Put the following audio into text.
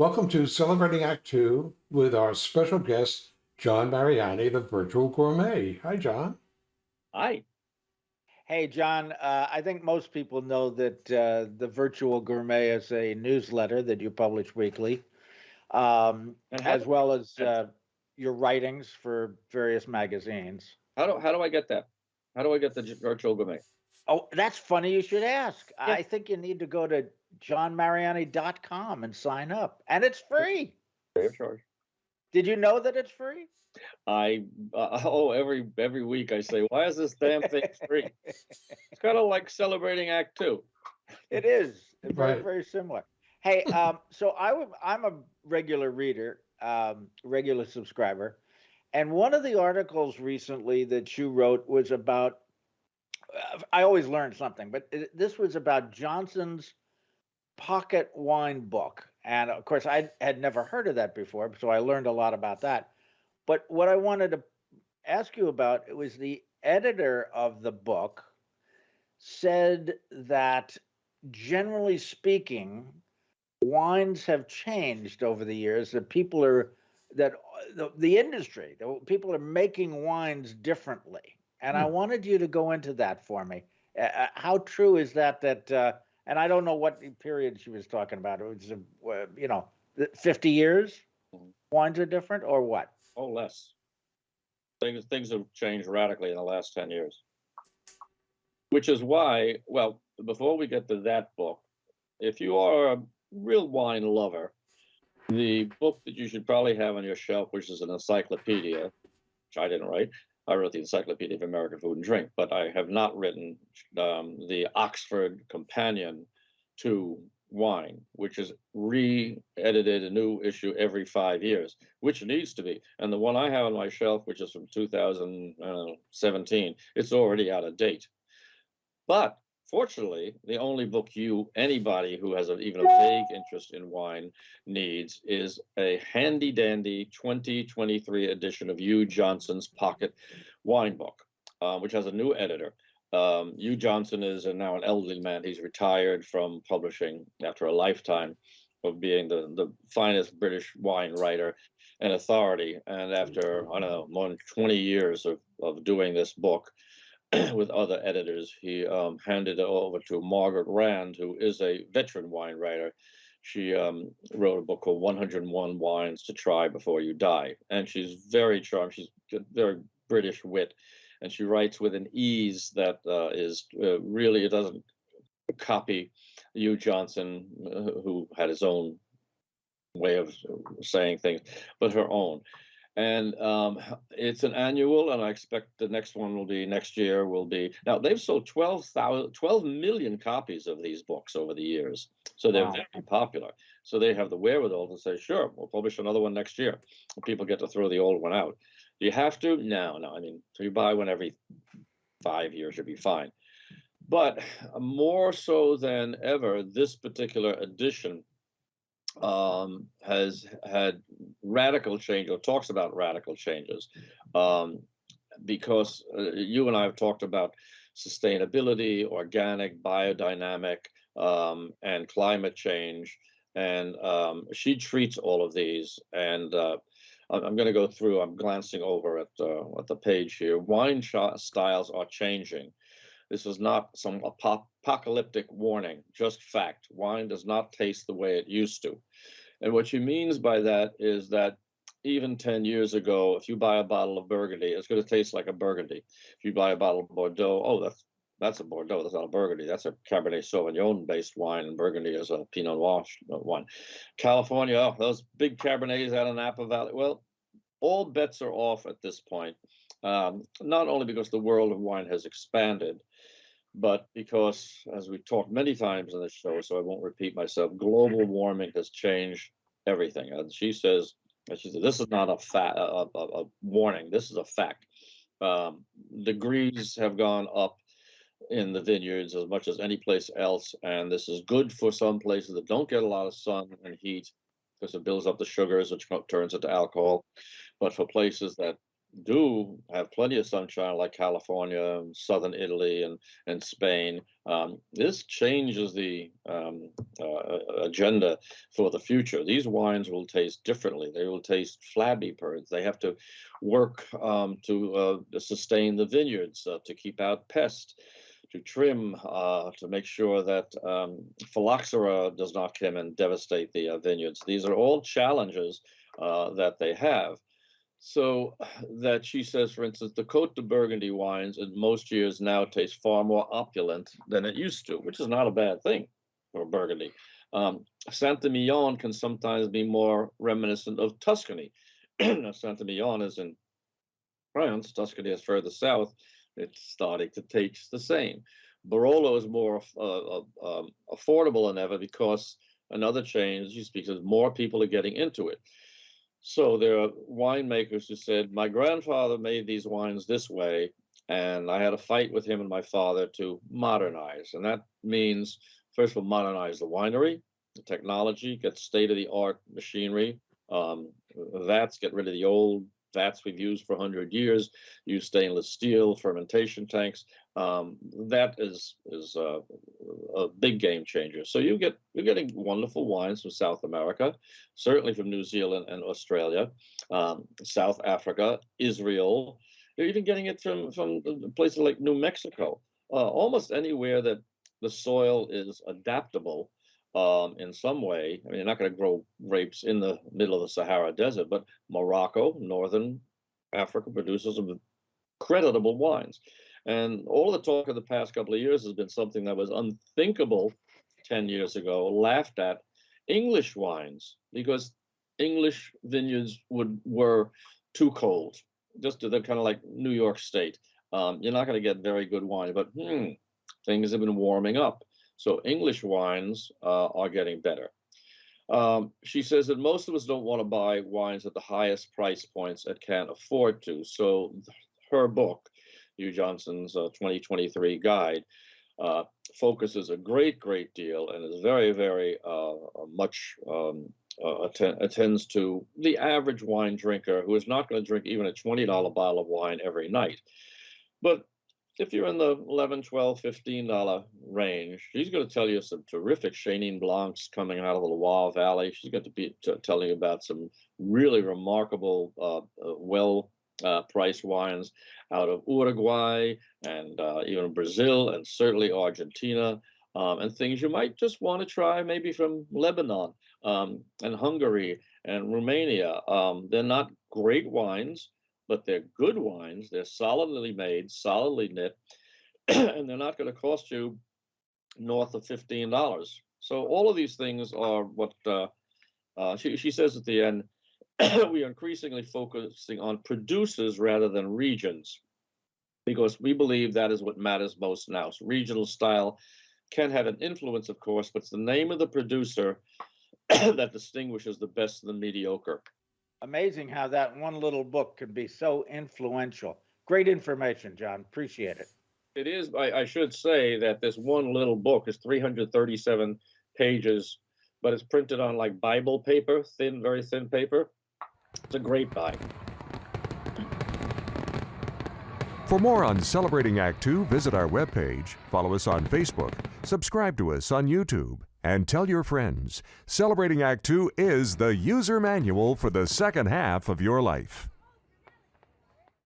Welcome to Celebrating Act Two with our special guest, John Mariani, the virtual gourmet. Hi, John. Hi. Hey, John, uh, I think most people know that uh, the Virtual Gourmet is a newsletter that you publish weekly, um, as well as uh, your writings for various magazines. How do, how do I get that? How do I get the virtual gourmet? Oh, that's funny you should ask. Yeah. I think you need to go to johnmariani.com and sign up, and it's free. Free of charge. Did you know that it's free? I, uh, oh, every, every week I say, why is this damn thing free? It's kind of like celebrating Act Two. It is it's very Right. very similar. Hey, um, so I w- I'm I'm a regular reader, um, regular subscriber, and one of the articles recently that you wrote was about. Uh, I always learn something, but it, this was about Johnson's pocket wine book, and of course I had never heard of that before, so I learned a lot about that. But what I wanted to ask you about it was the editor of the book said that generally speaking, wines have changed over the years. That people are that the, the industry, the, people are making wines differently. And I wanted you to go into that for me. Uh, how true is that? That uh, and I don't know what period she was talking about. It was, uh, you know, fifty years. Wines are different, or what? Oh, less. Things, things have changed radically in the last ten years. Which is why, well, before we get to that book, if you are a real wine lover, the book that you should probably have on your shelf, which is an encyclopedia, which I didn't write, I wrote the Encyclopedia of American Food and Drink, but I have not written um, the Oxford Companion to Wine, which is re-edited a new issue every five years, which needs to be. And the one I have on my shelf, which is from 2017, it's already out of date. But fortunately, the only book you, anybody who has a, even a vague interest in wine needs is a handy dandy 2023 edition of Hugh Johnson's Pocket Wine Book, uh, which has a new editor. Um, Hugh Johnson is a, now an elderly man. He's retired from publishing after a lifetime of being the, the finest British wine writer and authority. And after, I don't know, more than 20 years of, of doing this book, with other editors. He um, handed it over to Margaret Rand, who is a veteran wine writer. She um, wrote a book called 101 Wines to Try Before You Die. And she's very charming. She's very British wit. And she writes with an ease that uh, is uh, really, it doesn't copy Hugh Johnson, uh, who had his own way of saying things, but her own and um, it's an annual and i expect the next one will be next year will be. Now they've sold 12,000 12 million copies of these books over the years so they're Wow. very popular. So they have the wherewithal to say sure we'll publish another one next year. People get to throw the old one out. Do you have to no no i mean so you buy one every five years you'll be fine. But more so than ever this particular edition um, has had radical change or talks about radical changes um, because uh, you and I have talked about sustainability, organic, biodynamic, um, and climate change. And um, she treats all of these. And uh, I'm, going to go through, I'm glancing over at, uh, at the page here. Wine styles are changing. This is not some apo- apocalyptic warning, just fact. Wine does not taste the way it used to. And what she means by that is that even 10 years ago, if you buy a bottle of Burgundy, it's going to taste like a Burgundy. If you buy a bottle of Bordeaux, oh, that's that's a Bordeaux. That's not a Burgundy. That's a Cabernet Sauvignon based wine, and Burgundy is a Pinot Noir uh, wine. California, oh, those big Cabernets out in Napa Valley. Well, all bets are off at this point. Um, not only because the world of wine has expanded, but because, as we've talked many times on the show, so I won't repeat myself, global warming has changed everything. And she says, she said, this is not a fact, a, a, a warning. This is a fact. Um, degrees have gone up in the vineyards as much as any place else, and this is good for some places that don't get a lot of sun and heat because it builds up the sugars, which turns into alcohol. But for places that do have plenty of sunshine, like California, southern Italy, and and Spain, um, this changes the um, uh, agenda for the future. These wines will taste differently. They will taste flabby birds. They have to work um, to uh, sustain the vineyards, uh, to keep out pests to trim uh, to make sure that um, phylloxera does not come and devastate the uh, vineyards. These are all challenges uh, that they have. So that she says, for instance, the Cote de Burgundy wines in most years now taste far more opulent than it used to, which is not a bad thing for Burgundy. Um, Saint-Emilion can sometimes be more reminiscent of Tuscany. Saint-Emilion is in France, Tuscany is further south, it's starting to taste the same. Barolo is more uh, uh, um, affordable than ever because another change she speaks of more people are getting into it. So there are winemakers who said, my grandfather made these wines this way, and I had a fight with him and my father to modernize. And that means, first of all, modernize the winery, the technology, get state-of-the-art machinery, um, vats, get rid of the old vats we've used for 100 years, use stainless steel, fermentation tanks. Um, that is is uh, a big game changer. So you get you're getting wonderful wines from South America, certainly from New Zealand and Australia, um, South Africa, Israel. You're even getting it from from places like New Mexico. Uh, almost anywhere that the soil is adaptable um, in some way. I mean, you're not going to grow grapes in the middle of the Sahara Desert, but Morocco, northern Africa, produces some creditable wines. And all the talk of the past couple of years has been something that was unthinkable 10 years ago, laughed at English wines, because English vineyards would were too cold. Just they're kind of like New York State. Um, you're not going to get very good wine, but hmm, things have been warming up. So English wines uh, are getting better. Um, she says that most of us don't want to buy wines at the highest price points and can't afford to. So her book, Hugh Johnson's uh, 2023 guide, uh, focuses a great, great deal and is very, very uh, much um, uh, att- attends to the average wine drinker who is not going to drink even a $20 bottle of wine every night. But if you're in the 11 12 15 dollar range she's going to tell you some terrific chenin blancs coming out of the loire valley. She's going to be t- telling you about some really remarkable uh, uh, well uh, priced wines out of uruguay and uh, even brazil and certainly argentina um, and things you might just want to try maybe from lebanon um, and hungary and romania. Um, they're not great wines but they're good wines. They're solidly made, solidly knit, and they're not going to cost you north of fifteen dollars. So all of these things are what uh, uh, she she says at the end. we are increasingly focusing on producers rather than regions, because we believe that is what matters most now. So regional style can have an influence, of course, but it's the name of the producer that distinguishes the best of the mediocre amazing how that one little book can be so influential. Great information, John. Appreciate it. It is. I, I should say that this one little book is 337 pages, but it's printed on like Bible paper, thin, very thin paper. It's a great buy. For more on Celebrating Act Two, visit our webpage, follow us on Facebook, subscribe to us on YouTube, and tell your friends. Celebrating Act Two is the user manual for the second half of your life.